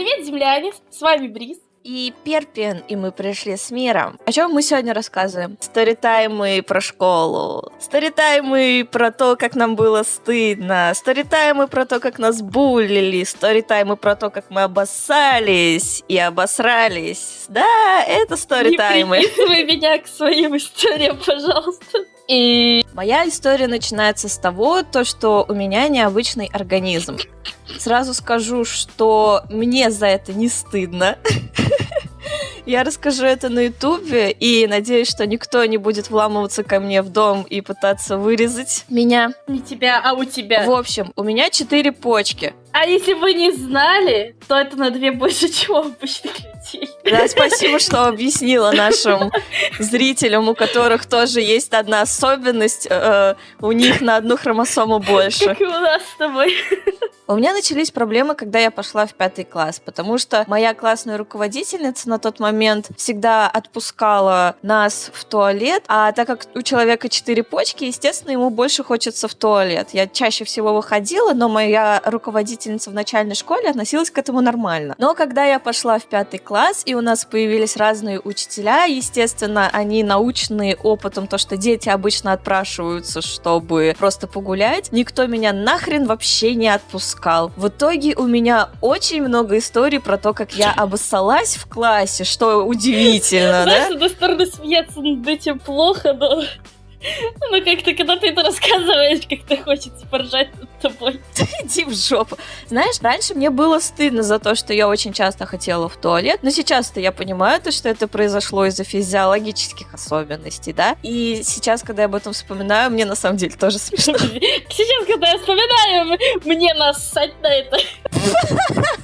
Привет, земляне! С вами Бриз. И Перпин, и мы пришли с миром. О чем мы сегодня рассказываем? Сторитаймы про школу. Сторитаймы про то, как нам было стыдно. Сторитаймы про то, как нас булили. Сторитаймы про то, как мы обоссались и обосрались. Да, это сторитаймы. Не меня к своим историям, пожалуйста. И моя история начинается с того, то, что у меня необычный организм. Сразу скажу, что мне за это не стыдно. Я расскажу это на Ютубе и надеюсь, что никто не будет вламываться ко мне в дом и пытаться вырезать меня. Не тебя, а у тебя. В общем, у меня четыре почки. А если вы не знали, то это на две больше, чем у обычных людей. Да, спасибо, что объяснила нашим зрителям, у которых тоже есть одна особенность, э, у них на одну хромосому больше. Как и у нас с тобой. У меня начались проблемы, когда я пошла в пятый класс, потому что моя классная руководительница на тот момент всегда отпускала нас в туалет, а так как у человека четыре почки, естественно, ему больше хочется в туалет. Я чаще всего выходила, но моя руководительница в начальной школе относилась к этому нормально. Но когда я пошла в пятый класс, и у нас появились разные учителя, естественно, они научные опытом, то, что дети обычно отпрашиваются, чтобы просто погулять, никто меня нахрен вообще не отпускал искал. В итоге у меня очень много историй про то, как я обоссалась в классе, что удивительно, да? Знаешь, с одной стороны, смеяться над этим плохо, но ну, как-то, когда ты это рассказываешь, как-то хочется поржать над тобой. Иди в жопу. Знаешь, раньше мне было стыдно за то, что я очень часто хотела в туалет, но сейчас-то я понимаю, то, что это произошло из-за физиологических особенностей, да? И сейчас, когда я об этом вспоминаю, мне на самом деле тоже смешно. Сейчас, когда я вспоминаю, мне нассать на это.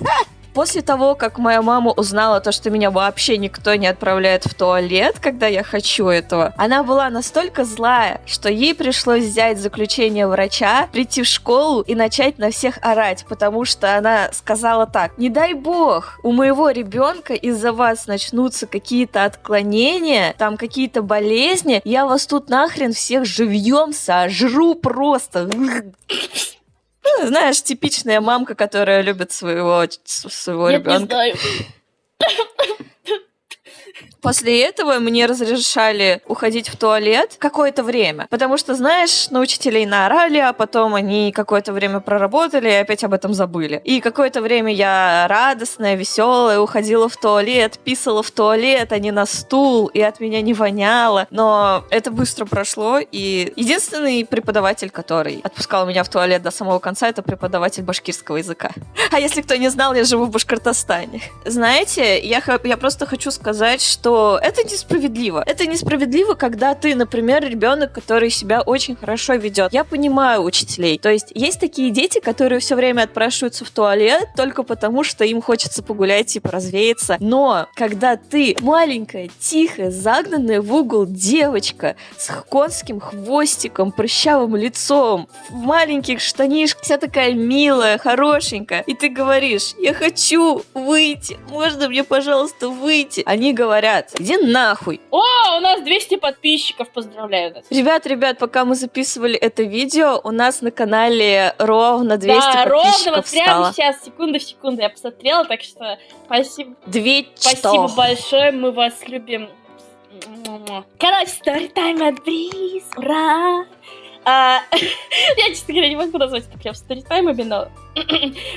После того, как моя мама узнала то, что меня вообще никто не отправляет в туалет, когда я хочу этого, она была настолько злая, что ей пришлось взять заключение врача, прийти в школу и начать на всех орать, потому что она сказала так, не дай бог, у моего ребенка из-за вас начнутся какие-то отклонения, там какие-то болезни, я вас тут нахрен всех живьем сожру просто. Ну, знаешь, типичная мамка, которая любит своего, своего Нет, ребенка. Не знаю. После этого мне разрешали уходить в туалет какое-то время, потому что, знаешь, на учителей наорали, а потом они какое-то время проработали и опять об этом забыли. И какое-то время я радостная, веселая, уходила в туалет, писала в туалет, а не на стул, и от меня не воняло. Но это быстро прошло, и единственный преподаватель, который отпускал меня в туалет до самого конца, это преподаватель башкирского языка. А если кто не знал, я живу в Башкортостане. Знаете, я, я просто хочу сказать, что это несправедливо. Это несправедливо, когда ты, например, ребенок, который себя очень хорошо ведет. Я понимаю учителей. То есть есть такие дети, которые все время отпрашиваются в туалет только потому, что им хочется погулять, типа развеяться. Но когда ты маленькая, тихая, загнанная в угол девочка с конским хвостиком, прыщавым лицом, в маленьких штанишках, вся такая милая, хорошенькая, и ты говоришь, я хочу выйти, можно мне, пожалуйста, выйти? Они говорят, иди нахуй. О, у нас 200 подписчиков, поздравляю нас. Ребят, ребят, пока мы записывали это видео, у нас на канале ровно 200 да, подписчиков ровно, вот стало. прямо сейчас, секунду в секунду я посмотрела, так что спасибо. Две Спасибо большое, мы вас любим. Короче, сторитайм от Бриз, ура! А, я, честно говоря, не могу назвать это прям сторитаймами, но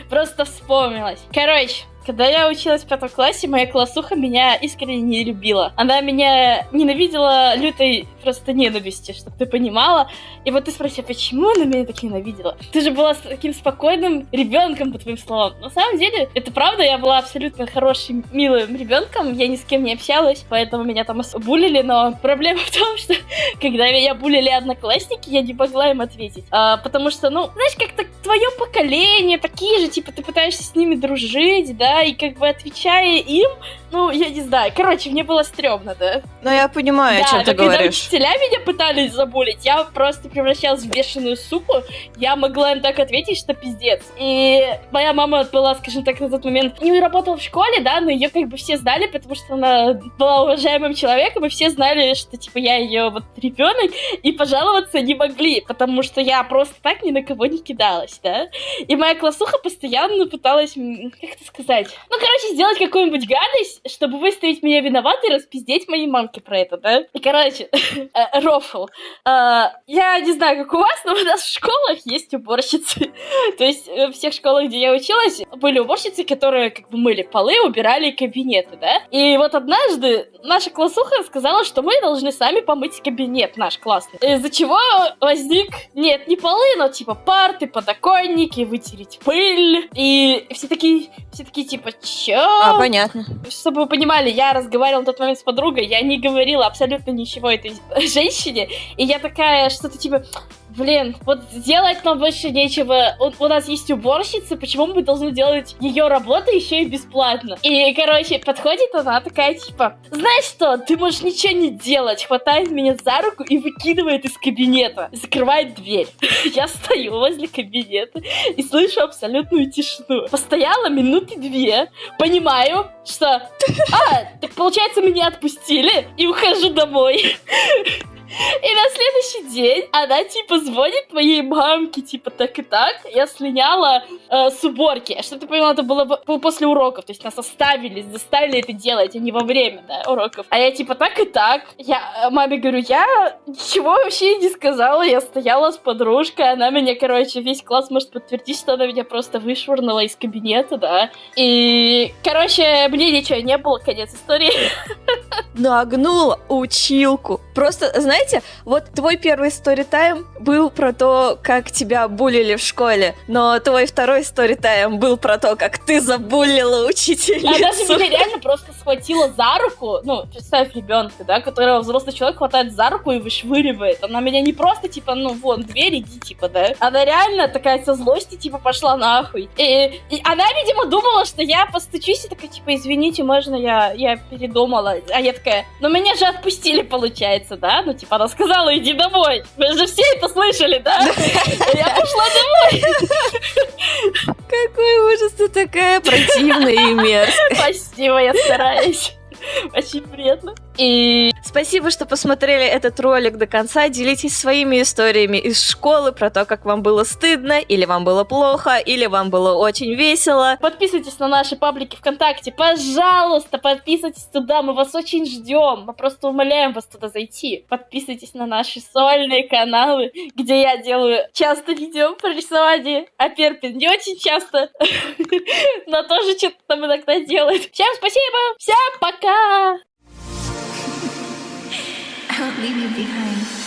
просто вспомнилась. Короче, когда я училась в пятом классе, моя классуха меня искренне не любила. Она меня ненавидела лютой просто ненависти, чтобы ты понимала. И вот ты спроси, почему она меня так ненавидела? Ты же была таким спокойным ребенком, по твоим словам. На самом деле, это правда, я была абсолютно хорошим, милым ребенком, я ни с кем не общалась, поэтому меня там булили, но проблема в том, что когда меня булили одноклассники, я не могла им ответить. А, потому что, ну, знаешь, как-то твое поколение, такие же, типа, ты пытаешься с ними дружить, да, и как бы отвечая им, ну, я не знаю. Короче, мне было стрёмно, да. Ну, я понимаю, да, о чем ты говоришь. Учителя меня пытались забулить, я просто превращалась в бешеную суку. Я могла им так ответить, что пиздец. И моя мама была, скажем так, на тот момент не работала в школе, да, но ее как бы все знали, потому что она была уважаемым человеком, и все знали, что, типа, я ее вот ребенок, и пожаловаться не могли, потому что я просто так ни на кого не кидалась, да. И моя классуха постоянно пыталась, как это сказать, ну, короче, сделать какую-нибудь гадость, чтобы выставить меня виноватой и распиздеть моей мамке про это, да. И, короче, рофл. Э, я не знаю, как у вас, но у нас в школах есть уборщицы. То есть э, в всех школах, где я училась, были уборщицы, которые как бы мыли полы, убирали кабинеты, да. И вот однажды наша классуха сказала, что мы должны сами помыть кабинет наш классный. Из-за чего возник, нет, не полы, но типа парты, подоконники, вытереть пыль. И все такие, все такие типа, чё? А, понятно. Чтобы вы понимали, я разговаривала в тот момент с подругой, я не говорила абсолютно ничего этой женщине, и я такая, что-то типа, блин, вот делать нам больше нечего. У, у нас есть уборщица, почему мы должны делать ее работу еще и бесплатно? И, короче, подходит она такая, типа, знаешь что, ты можешь ничего не делать, хватает меня за руку и выкидывает из кабинета, закрывает дверь. Я стою возле кабинета и слышу абсолютную тишину. Постояла минуты две, понимаю, что, а, так получается меня отпустили, и ухожу домой. И на следующий день она, типа, звонит моей мамке, типа, так и так. Я слиняла э, с уборки. Что ты поняла, это было, было после уроков. То есть нас оставили, заставили это делать, а не во время, да, уроков. А я, типа, так и так. Я э, маме говорю, я ничего вообще не сказала. Я стояла с подружкой, она меня, короче, весь класс может подтвердить, что она меня просто вышвырнула из кабинета, да. И, короче, мне ничего не было, конец истории. Нагнула училку. Просто, знаешь, знаете, вот твой первый сторитайм был про то, как тебя булили в школе, но твой второй сторитайм был про то, как ты забулила учительницу. А даже меня реально просто схватила за руку, ну, представь ребенка, да, которого взрослый человек хватает за руку и вышвыривает. Она меня не просто, типа, ну, вон, дверь, иди, типа, да. Она реально такая со злости, типа, пошла нахуй. И, и она, видимо, думала, что я постучусь и такая, типа, извините, можно я, я передумала. А я такая, ну, меня же отпустили, получается, да? Ну, типа, она сказала, иди домой. Вы же все это слышали, да? Я пошла домой. Какой ужас, ты такая противная и мерзкая. Спасибо, я стараюсь. Очень приятно. И спасибо, что посмотрели этот ролик до конца. Делитесь своими историями из школы про то, как вам было стыдно, или вам было плохо, или вам было очень весело. Подписывайтесь на наши паблики ВКонтакте. Пожалуйста, подписывайтесь туда. Мы вас очень ждем. Мы просто умоляем вас туда зайти. Подписывайтесь на наши сольные каналы, где я делаю часто видео про рисование. А Перпин не очень часто, но тоже что-то там иногда делает. Всем спасибо. Всем пока. Won't leave you behind.